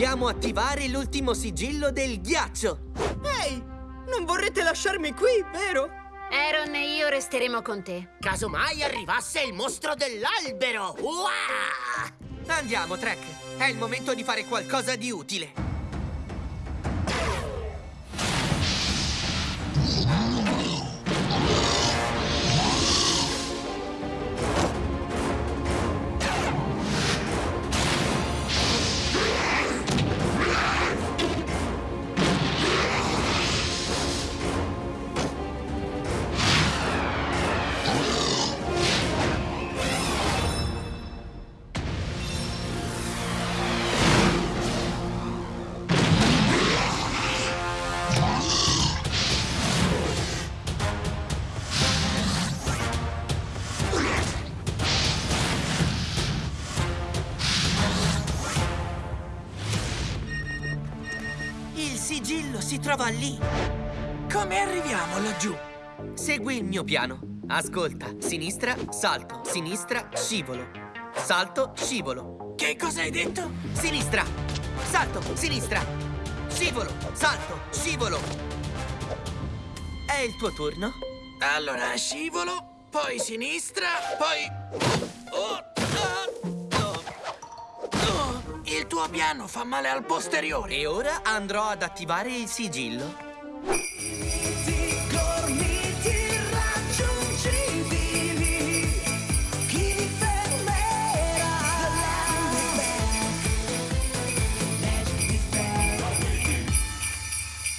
Dobbiamo attivare l'ultimo sigillo del ghiaccio! Ehi! Non vorrete lasciarmi qui, vero? Aaron e io resteremo con te. Casomai arrivasse il mostro dell'albero! Uah! Andiamo, Trek! È il momento di fare qualcosa di utile! Il sigillo si trova lì! Come arriviamo laggiù? Segui il mio piano. Ascolta, sinistra, salto, sinistra, scivolo. Salto, scivolo. Che cosa hai detto? Sinistra! Salto, sinistra! Scivolo, salto, scivolo! È il tuo turno? Allora, scivolo, poi sinistra, poi... Oh, Il tuo piano fa male al posteriore. E ora andrò ad attivare il sigillo.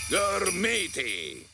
Gormiti!